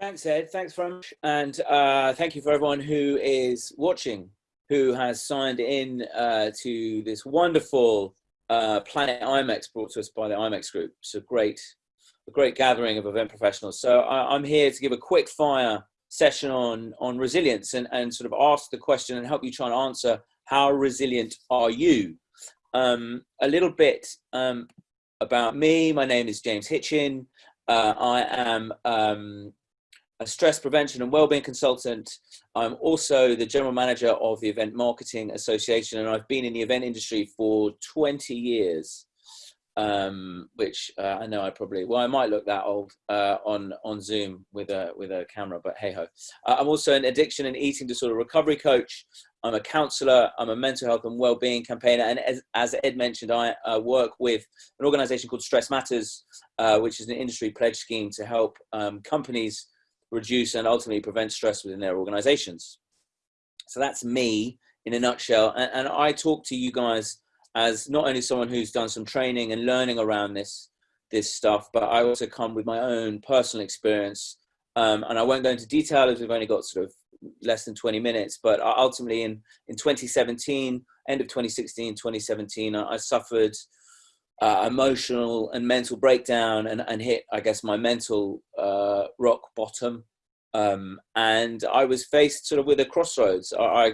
Thanks, Ed. Thanks very much. And uh, thank you for everyone who is watching, who has signed in uh, to this wonderful uh, Planet IMEX brought to us by the IMEX Group. It's a great, a great gathering of event professionals. So I, I'm here to give a quick fire session on, on resilience and, and sort of ask the question and help you try and answer how resilient are you? Um, a little bit um, about me. My name is James Hitchin. Uh, I am um, a stress prevention and wellbeing consultant. I'm also the general manager of the Event Marketing Association, and I've been in the event industry for 20 years. Um, which uh, I know I probably well I might look that old uh, on on Zoom with a with a camera, but hey ho. Uh, I'm also an addiction and eating disorder recovery coach. I'm a counselor. I'm a mental health and well-being campaigner, and as, as Ed mentioned, I uh, work with an organisation called Stress Matters, uh, which is an industry pledge scheme to help um, companies reduce and ultimately prevent stress within their organizations. So that's me in a nutshell. And, and, I talk to you guys as not only someone who's done some training and learning around this, this stuff, but I also come with my own personal experience. Um, and I won't go into detail as we've only got sort of less than 20 minutes, but ultimately in, in 2017, end of 2016, 2017, I, I suffered uh, emotional and mental breakdown and, and hit, I guess, my mental uh, rock bottom. Um, and I was faced sort of with a crossroads. I, I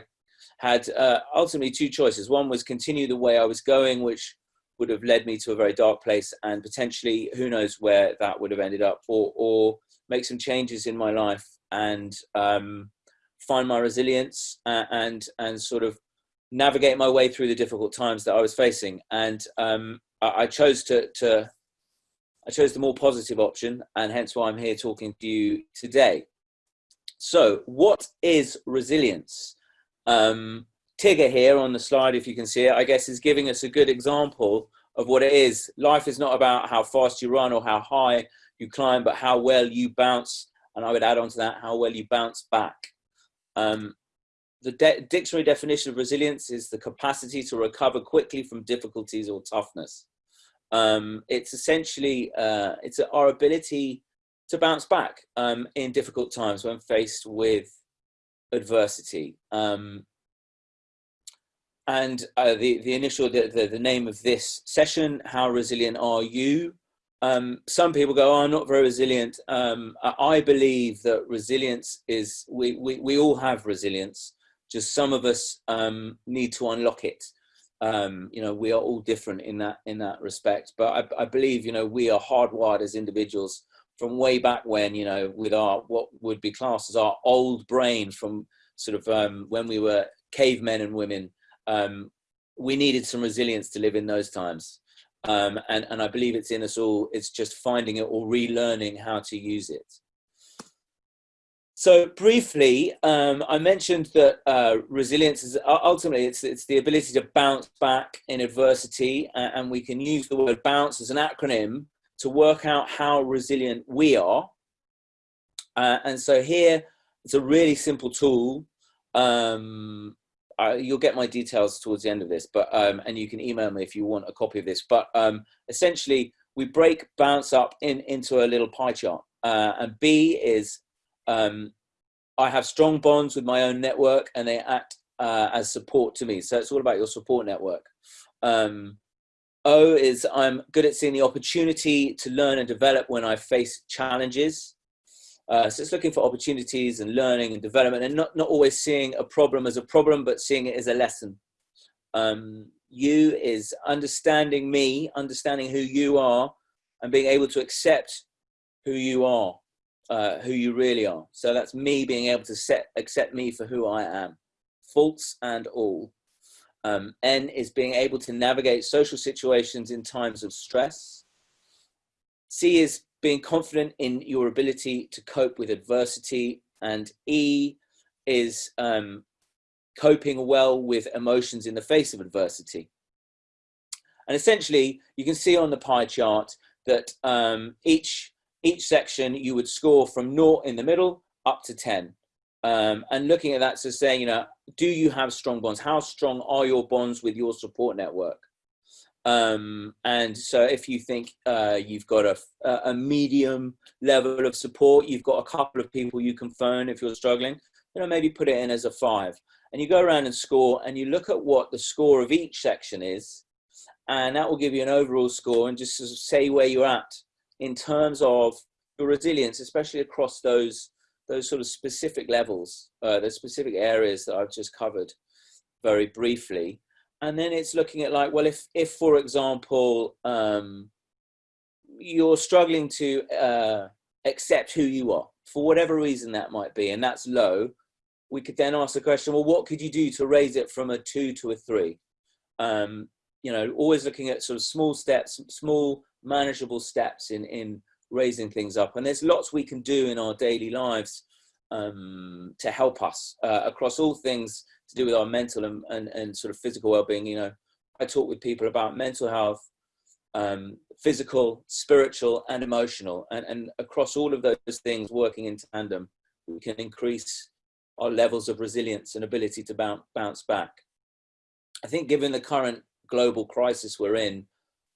had uh, ultimately two choices. One was continue the way I was going, which would have led me to a very dark place and potentially who knows where that would have ended up or, or make some changes in my life and um, find my resilience and, and, and sort of navigate my way through the difficult times that I was facing. And um, I chose to, to I chose the more positive option, and hence why I'm here talking to you today. So, what is resilience? Um, Tigger here on the slide, if you can see it, I guess is giving us a good example of what it is. Life is not about how fast you run or how high you climb, but how well you bounce. And I would add on to that, how well you bounce back. Um, the de dictionary definition of resilience is the capacity to recover quickly from difficulties or toughness um, it's essentially uh, it's our ability to bounce back um, in difficult times when faced with adversity. Um, and uh, the the initial the, the, the name of this session, how resilient are you? Um, some people go, oh, I'm not very resilient. Um, I believe that resilience is we, we we all have resilience. Just some of us um, need to unlock it um, you know, we are all different in that in that respect. But I, I, believe, you know, we are hardwired as individuals from way back when, you know, with our what would be classed as our old brain from sort of um, when we were cavemen and women. Um, we needed some resilience to live in those times. Um, and, and I believe it's in us all. It's just finding it or relearning how to use it. So briefly, um, I mentioned that uh, resilience is ultimately it's, it's the ability to bounce back in adversity, and we can use the word bounce as an acronym to work out how resilient we are. Uh, and so here, it's a really simple tool. Um, uh, you'll get my details towards the end of this, but um, and you can email me if you want a copy of this. But um, essentially, we break bounce up in into a little pie chart, uh, and B is um, I have strong bonds with my own network and they act uh, as support to me. So it's all about your support network. Um, o is I'm good at seeing the opportunity to learn and develop when I face challenges. Uh, so it's looking for opportunities and learning and development and not, not always seeing a problem as a problem, but seeing it as a lesson. Um, U is understanding me, understanding who you are and being able to accept who you are uh, who you really are. So that's me being able to set, accept me for who I am, faults and all. Um, N is being able to navigate social situations in times of stress. C is being confident in your ability to cope with adversity. And E is um, coping well with emotions in the face of adversity. And essentially, you can see on the pie chart that um, each each section you would score from naught in the middle up to 10. Um, and looking at that, so saying, you know, do you have strong bonds? How strong are your bonds with your support network? Um, and so if you think uh, you've got a, a medium level of support, you've got a couple of people you can phone if you're struggling, you know, maybe put it in as a five. And you go around and score and you look at what the score of each section is, and that will give you an overall score and just sort of say where you're at in terms of your resilience, especially across those those sort of specific levels, uh, the specific areas that I've just covered very briefly. And then it's looking at like well if if for example um, you're struggling to uh, accept who you are for whatever reason that might be and that's low we could then ask the question well what could you do to raise it from a two to a three? Um, you know always looking at sort of small steps small manageable steps in in raising things up. And there's lots we can do in our daily lives um, to help us uh, across all things to do with our mental and, and, and sort of physical well-being. You know i talk with people about mental health um, physical spiritual and emotional. And, and across all of those things working in tandem we can increase our levels of resilience and ability to bounce, bounce back. I think given the current global crisis we're in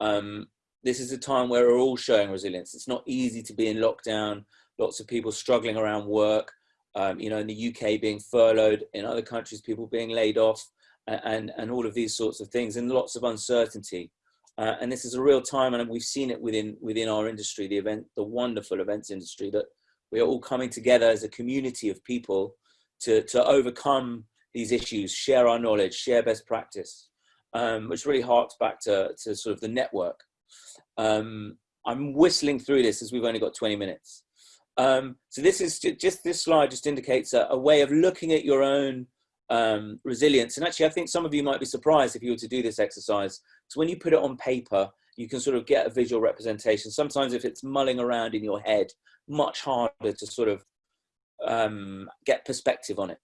um, this is a time where we're all showing resilience it's not easy to be in lockdown lots of people struggling around work um, you know, in the UK being furloughed, in other countries people being laid off, and and all of these sorts of things, and lots of uncertainty. Uh, and this is a real time, and we've seen it within within our industry, the event, the wonderful events industry, that we are all coming together as a community of people to to overcome these issues, share our knowledge, share best practice, um, which really harks back to to sort of the network. Um, I'm whistling through this as we've only got 20 minutes. Um, so this is just this slide just indicates a, a way of looking at your own um, resilience. And actually, I think some of you might be surprised if you were to do this exercise. So when you put it on paper, you can sort of get a visual representation. Sometimes if it's mulling around in your head, much harder to sort of um, get perspective on it.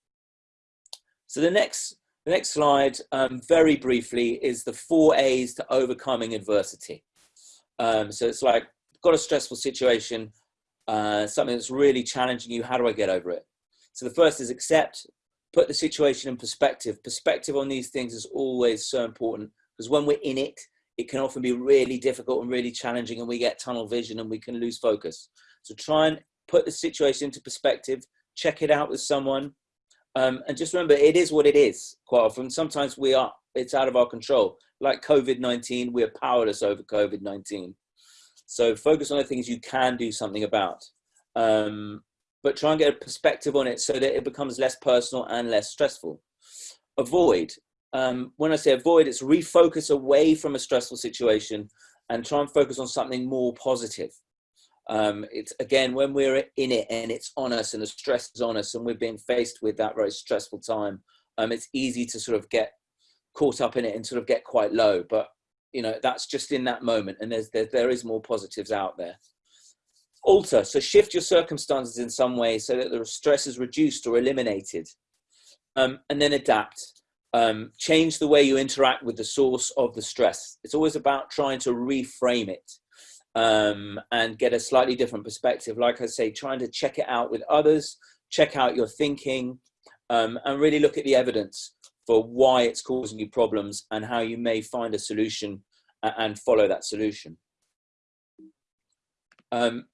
So the next, the next slide, um, very briefly, is the four A's to overcoming adversity. Um, so it's like, got a stressful situation, uh, something that's really challenging you, how do I get over it? So the first is accept, put the situation in perspective. Perspective on these things is always so important because when we're in it, it can often be really difficult and really challenging and we get tunnel vision and we can lose focus. So try and put the situation into perspective, check it out with someone. Um, and just remember, it is what it is quite often. Sometimes we are, it's out of our control. Like COVID-19, we're powerless over COVID-19. So focus on the things you can do something about. Um, but try and get a perspective on it so that it becomes less personal and less stressful. Avoid. Um, when I say avoid, it's refocus away from a stressful situation and try and focus on something more positive. Um, it's again, when we're in it and it's on us and the stress is on us and we're being faced with that very stressful time, um, it's easy to sort of get caught up in it and sort of get quite low. But you know that's just in that moment and there's there, there is more positives out there. Alter so shift your circumstances in some way so that the stress is reduced or eliminated um, and then adapt. Um, change the way you interact with the source of the stress. It's always about trying to reframe it um, and get a slightly different perspective. Like i say trying to check it out with others check out your thinking um, and really look at the evidence for why it's causing you problems and how you may find a solution and follow that solution. Um,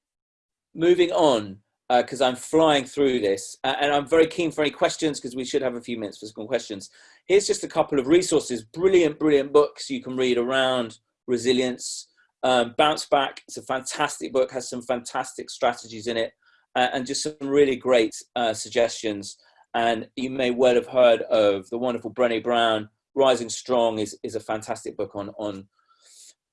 moving on, because uh, I'm flying through this, and I'm very keen for any questions because we should have a few minutes for some questions. Here's just a couple of resources, brilliant, brilliant books you can read around resilience. Um, Bounce Back, it's a fantastic book, has some fantastic strategies in it, uh, and just some really great uh, suggestions. And you may well have heard of the wonderful Brené Brown. Rising Strong is, is a fantastic book on, on,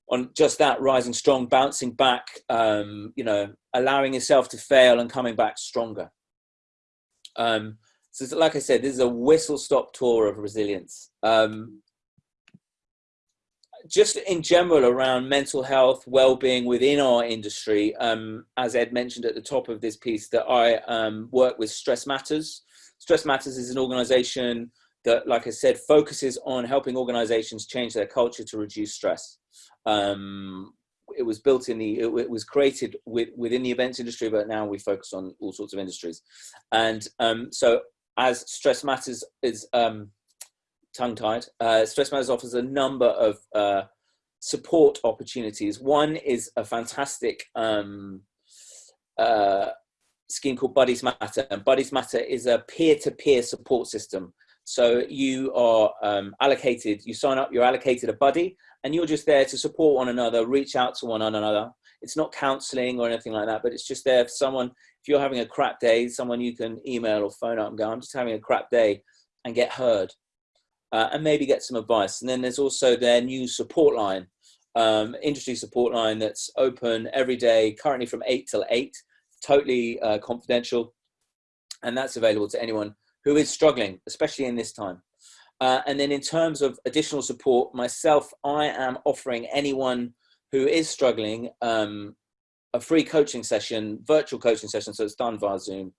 on just that, rising strong, bouncing back, um, you know, allowing yourself to fail and coming back stronger. Um, so like I said, this is a whistle-stop tour of resilience. Um, just in general around mental health, well-being within our industry, um, as Ed mentioned at the top of this piece, that I um, work with Stress Matters, Stress Matters is an organization that, like I said, focuses on helping organizations change their culture to reduce stress. Um, it was built in the, it, was created with, within the events industry, but now we focus on all sorts of industries. And um, so as Stress Matters is um, tongue-tied, uh, Stress Matters offers a number of uh, support opportunities. One is a fantastic um, uh, scheme called Buddies Matter, and Buddies Matter is a peer-to-peer -peer support system. So you are um, allocated, you sign up, you're allocated a buddy, and you're just there to support one another, reach out to one another. It's not counseling or anything like that, but it's just there for someone, if you're having a crap day, someone you can email or phone up and go, I'm just having a crap day, and get heard. Uh, and maybe get some advice. And then there's also their new support line, um, industry support line that's open every day, currently from 8 till 8 totally uh, confidential, and that's available to anyone who is struggling, especially in this time. Uh, and then in terms of additional support, myself, I am offering anyone who is struggling um, a free coaching session, virtual coaching session, so it's done via Zoom.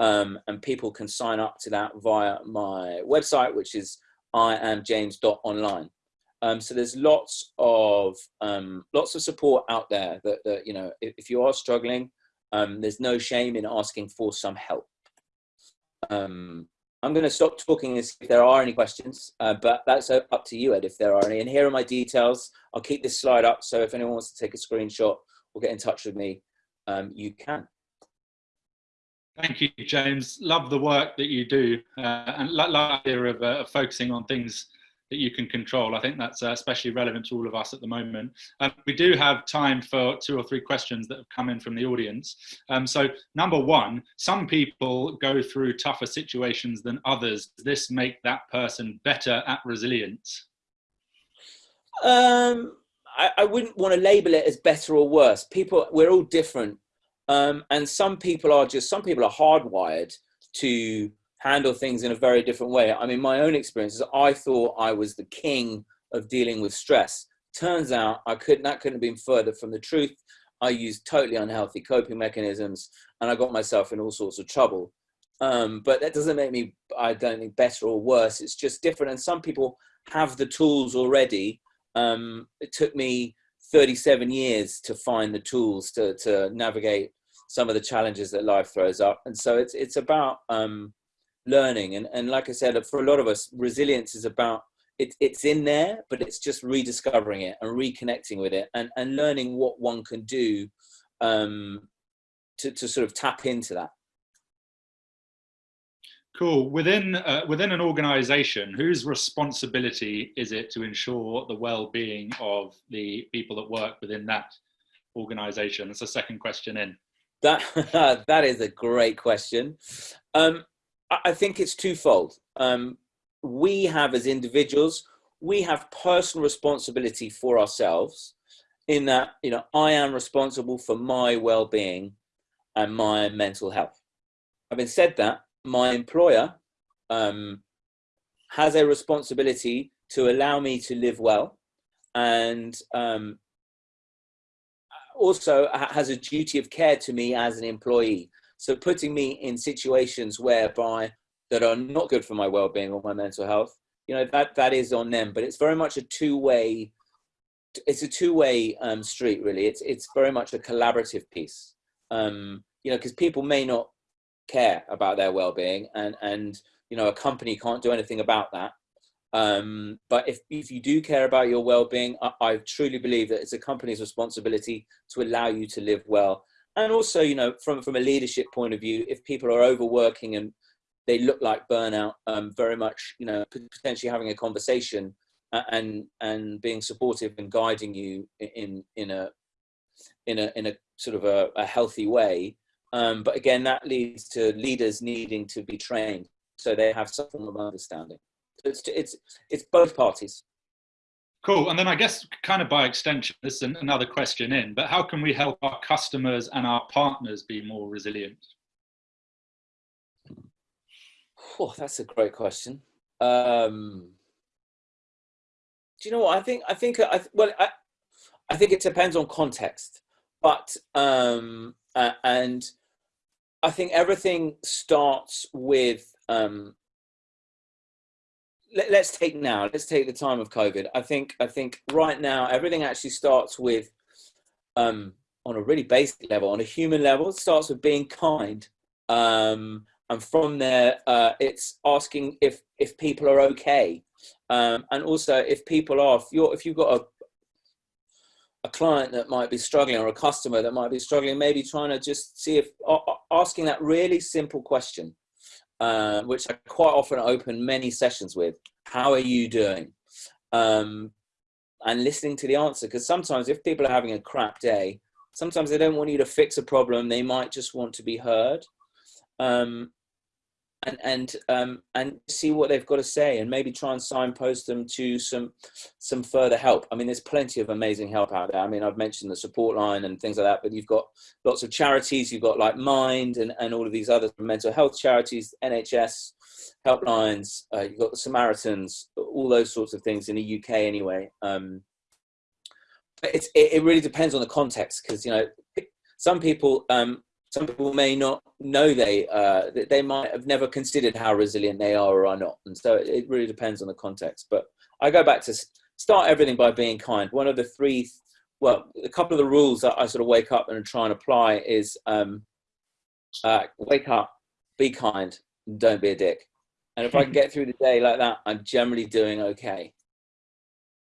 Um, and people can sign up to that via my website, which is iamjames.online. Um, so there's lots of um, lots of support out there that, that you know if, if, you are struggling, um, there's no shame in asking for some help. Um, I'm going to stop talking if there are any questions, uh, but that's up to you, Ed, if there are any. And here are my details. I'll keep this slide up, so if anyone wants to take a screenshot or get in touch with me, um, you can. Thank you, James. Love the work that you do, uh, and love the idea of uh, focusing on things that you can control. I think that's uh, especially relevant to all of us at the moment. Um, we do have time for two or three questions that have come in from the audience. Um, so number one, some people go through tougher situations than others. Does this make that person better at resilience? Um, I, I wouldn't want to label it as better or worse. People, we're all different. Um, and some people are just, some people are hardwired to handle things in a very different way. I mean, my own experience is I thought I was the king of dealing with stress. Turns out I couldn't, that couldn't have been further from the truth. I used totally unhealthy coping mechanisms and I got myself in all sorts of trouble. Um, but that doesn't make me, I don't think, better or worse. It's just different. And some people have the tools already. Um, it took me 37 years to find the tools to, to navigate some of the challenges that life throws up. And so it's, it's about um, learning. And, and like I said, for a lot of us, resilience is about, it, it's in there, but it's just rediscovering it and reconnecting with it and, and learning what one can do um, to, to sort of tap into that. Cool. Within uh, within an organisation, whose responsibility is it to ensure the well-being of the people that work within that organisation? That's a second question in. That that is a great question. Um, I think it's twofold. Um, we have as individuals, we have personal responsibility for ourselves in that, you know, I am responsible for my well-being and my mental health. Having said that, my employer um, has a responsibility to allow me to live well and um, also has a duty of care to me as an employee. So putting me in situations whereby that are not good for my well-being or my mental health, you know, that that is on them. But it's very much a two-way. It's a two-way um, street, really. It's it's very much a collaborative piece. Um, you know, because people may not care about their well-being, and and you know, a company can't do anything about that. Um, but if, if you do care about your well-being, I, I, truly believe that it's a company's responsibility to allow you to live well and also you know from from a leadership point of view if people are overworking and they look like burnout um, very much you know potentially having a conversation and and being supportive and guiding you in in a in a in a sort of a, a healthy way um, but again that leads to leaders needing to be trained so they have some form of understanding. So it's it's it's both parties Cool. And then I guess kind of by extension, this is another question in, but how can we help our customers and our partners be more resilient? Oh, that's a great question. Um, do you know what I think? I think I well, I, I think it depends on context, but um, uh, and I think everything starts with um, let, us take now let's take the time of covid. I think i think right now everything actually starts with um on a really basic level on a human level it starts with being kind. Um and from there uh it's asking if if people are okay. Um and also if people are if you're if you've got a a client that might be struggling or a customer that might be struggling, maybe trying to just see if asking that really simple question, uh, which I quite often open many sessions with, how are you doing? Um, and listening to the answer. Because sometimes if people are having a crap day, sometimes they don't want you to fix a problem. They might just want to be heard. Um, and and um, and see what they've got to say, and maybe try and signpost them to some some further help. I mean, there's plenty of amazing help out there. I mean, I've mentioned the support line and things like that, but you've got lots of charities. You've got like Mind and and all of these other mental health charities, NHS helplines. Uh, you've got the Samaritans, all those sorts of things in the UK anyway. Um, it's it, it really depends on the context because you know some people um, some people may not know they uh, they might have never considered how resilient they are or are not, and so it really depends on the context. But I go back to start everything by being kind. One of the three, well, a couple of the rules that I sort of wake up and try and apply is um, uh, wake up, be kind, don't be a dick. And if I can get through the day like that, I'm generally doing okay.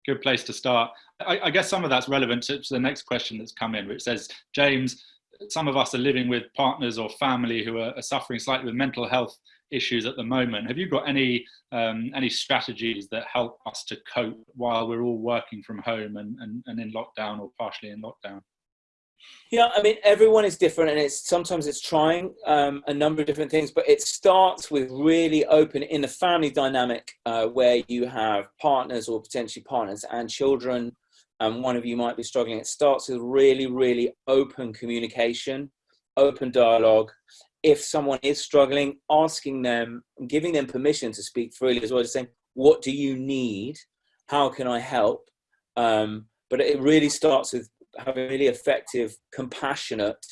Good place to start. I, I guess some of that's relevant to, to the next question that's come in, which says, James, some of us are living with partners or family who are, are suffering slightly with mental health issues at the moment. Have you got any um, any strategies that help us to cope while we're all working from home and, and, and in lockdown or partially in lockdown? Yeah, I mean, everyone is different, and it's sometimes it's trying um, a number of different things, but it starts with really open in the family dynamic uh, where you have partners or potentially partners and children and one of you might be struggling, it starts with really, really open communication, open dialogue. If someone is struggling, asking them, giving them permission to speak freely as well, just saying, what do you need? How can I help? Um, but it really starts with having really effective, compassionate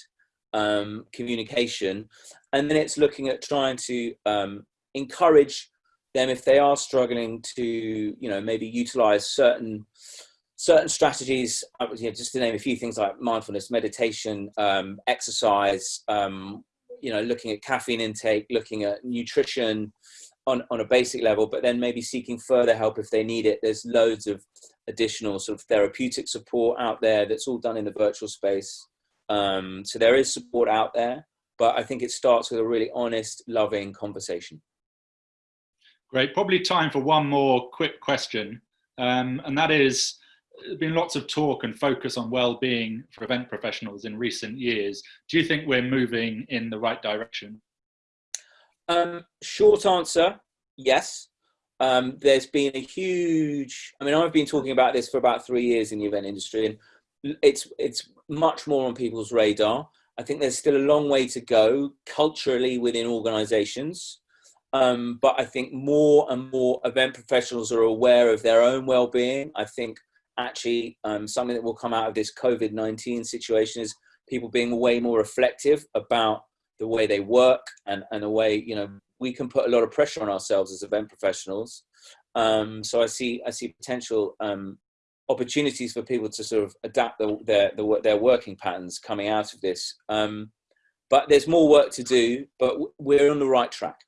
um, communication. And then it's looking at trying to um, encourage them if they are struggling to, you know, maybe utilize certain certain strategies, you know, just to name a few things like mindfulness, meditation, um, exercise, um, you know, looking at caffeine intake, looking at nutrition on, on a basic level, but then maybe seeking further help if they need it. There's loads of additional sort of therapeutic support out there that's all done in the virtual space. Um, so there is support out there, but I think it starts with a really honest, loving conversation. Great. Probably time for one more quick question. Um, and that is, been lots of talk and focus on well-being for event professionals in recent years. Do you think we're moving in the right direction? Um, short answer, yes. Um, there's been a huge, I mean, I've been talking about this for about three years in the event industry and it's, it's much more on people's radar. I think there's still a long way to go culturally within organizations. Um, but I think more and more event professionals are aware of their own well-being. I think actually um, something that will come out of this COVID-19 situation is people being way more reflective about the way they work and, and the way, you know, we can put a lot of pressure on ourselves as event professionals. Um, so I see, I see potential um, opportunities for people to sort of adapt the, their, the, their working patterns coming out of this. Um, but there's more work to do, but we're on the right track.